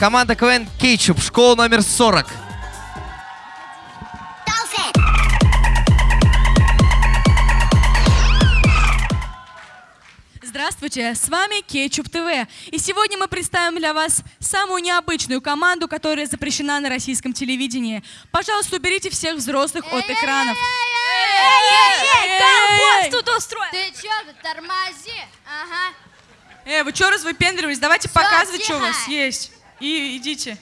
Команда КВН Кетчуп, школа номер 40. Здравствуйте, с вами Кетчуп ТВ. И сегодня мы представим для вас самую необычную команду, которая запрещена на российском телевидении. Пожалуйста, уберите всех взрослых от экранов. Эй, тут устроил? Ты чё, ты тормози? Ага. Эй, вы что развыпендривались? Давайте Всё, показывать, что у вас есть. И идите.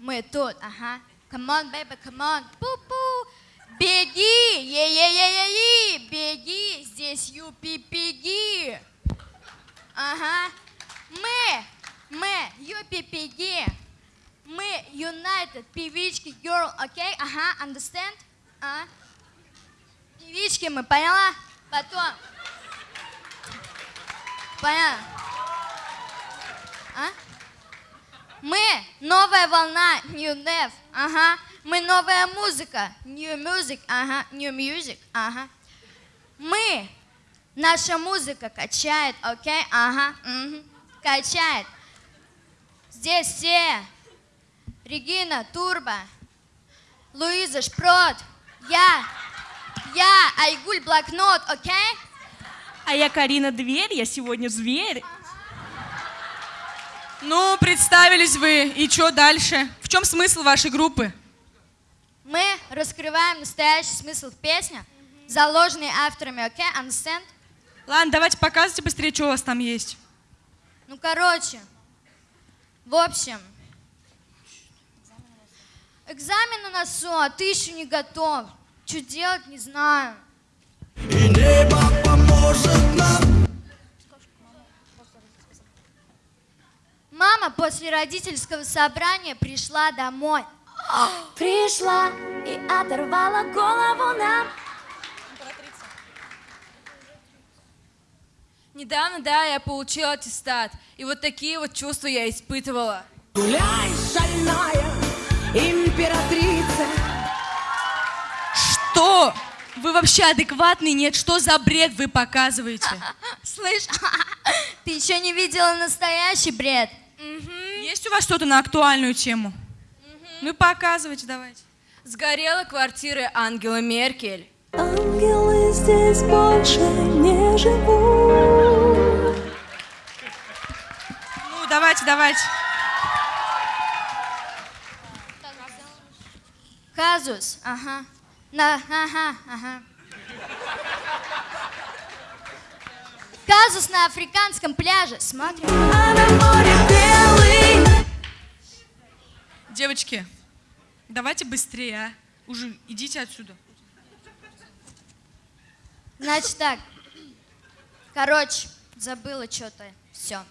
Мы тут, ага. Come on, baby, come on. Пу-пу. Беги, е-е-е-е-е, беги, здесь юпи, беги. Ага. Мы, мы, юпи, беги. Мы United, певички, girl, окей? Ага, understand? А? Певички мы, поняла? Потом. Поняла? А? Мы новая волна, new dev, ага. Мы новая музыка, new music, ага, new music, ага. Мы, наша музыка качает, окей, ага, мгм, качает. Здесь все. Регина, Турбо, Луиза, Шпрот, я, я, Айгуль, блокнот, окей? А я Карина Дверь, я сегодня зверь. Ну, представились вы. И что дальше? В чем смысл вашей группы? Мы раскрываем настоящий смысл в песнях, заложенный авторами, окей, understand? Ладно, давайте показывайте быстрее, что у вас там есть. Ну, короче, в общем, экзамен на носу, а ты еще не готов. Что делать, не знаю. Мама после родительского собрания пришла домой. Пришла и оторвала голову нам. Недавно, да, я получила аттестат. И вот такие вот чувства я испытывала. Гуляй, шальная императрица. Что? Вы вообще адекватный? Нет, что за бред вы показываете? Слышь, ты еще не видела настоящий бред? У вас что-то на актуальную тему? Ну, показывайте давайте. Сгорела квартира Ангела Меркель. Ангелы здесь больше не живут. Ну, давайте, давайте. Казус, ага. На, ага, ага. Казус на африканском пляже. Смотрим. А на море белый. Девочки, давайте быстрее, а. Уже идите отсюда. Значит так. Короче, забыла что-то. Все.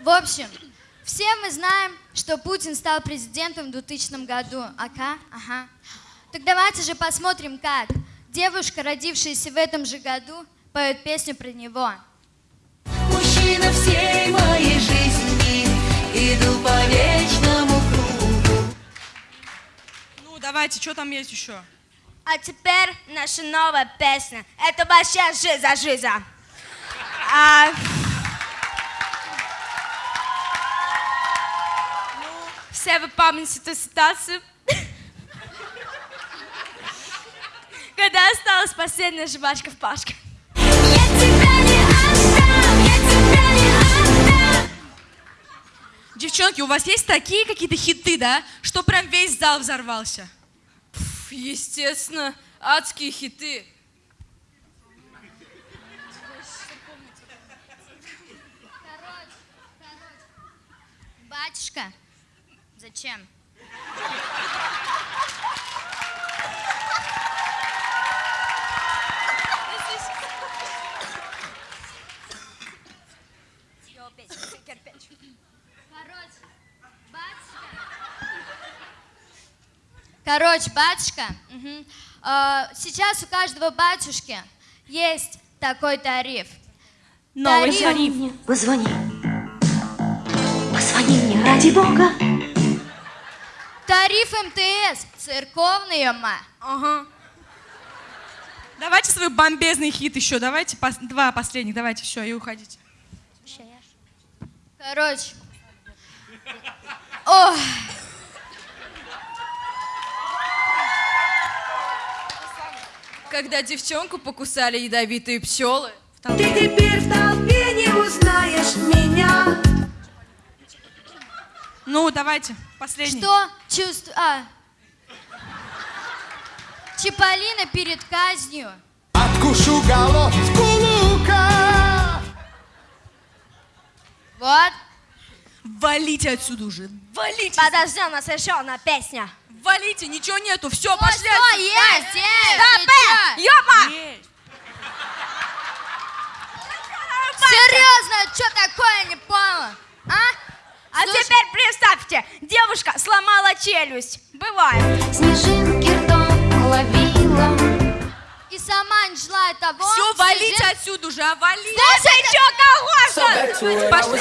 В общем, все мы знаем, что Путин стал президентом в 2000 году. Ага, ага. Так давайте же посмотрим, как девушка, родившаяся в этом же году, поет песню про него. Мужчина всей моей жизни. Иду по вечному кругу. Ну, давайте, что там есть еще? А теперь наша новая песня. Это вообще жиза жиза. А... Ну, все вы помните ту ситуацию, когда осталась последняя жвачка в пашке. Девчонки, у вас есть такие какие-то хиты, да? Что прям весь зал взорвался? Пф, Естественно, адские хиты. Батюшка, зачем? Короче, батюшка. Короче, батюшка, мгм. А, сейчас у каждого батюшки есть такой тариф. Новый Тариф. тариф. Мне Позвони. Позвони мне, ради бога. Тариф МТС, церковный ма. Ага. Давайте свой бомбезный хит еще, давайте пос- два последних, давайте все, и уходите. Короче, Ох, Когда девчонку покусали ядовитые пчелы. Ты теперь в толпе не узнаешь меня. Ну, давайте, последний. что чувствую... А. Чиполлино перед казнью. Откушу головку лука. Вот. Валите отсюда уже. Валите. Подожди, у нас еще одна песня. Валите, ничего нету. Все, О, пошли. что отсюда. есть? Есть, Да, ты Б! чё? Ёпа! Есть. Серьезно, что такое, не поняла? А? А Слушай. теперь представьте, девушка сломала челюсть. Бывает. Снежинки ртом ловила И сама не желает того. Все, что валите жен- отсюда уже, а валите. Слушай, чё, кого? Пошли.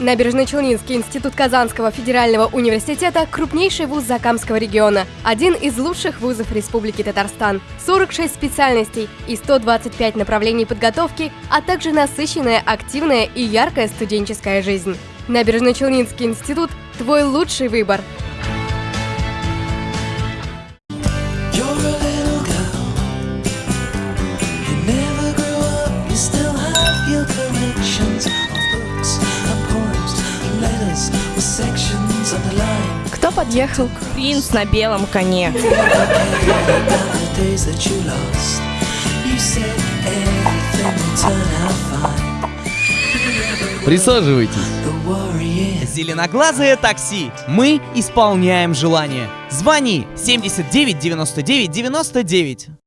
Набережно-Челнинский институт Казанского федерального университета – крупнейший вуз Закамского региона, один из лучших вузов Республики Татарстан, 46 специальностей и 125 направлений подготовки, а также насыщенная, активная и яркая студенческая жизнь. Набережно-Челнинский институт – твой лучший выбор. Кто подъехал? Принц на белом коне. Присаживайтесь. Зеленоглазое такси. Мы исполняем желание. Звони 79 99 99.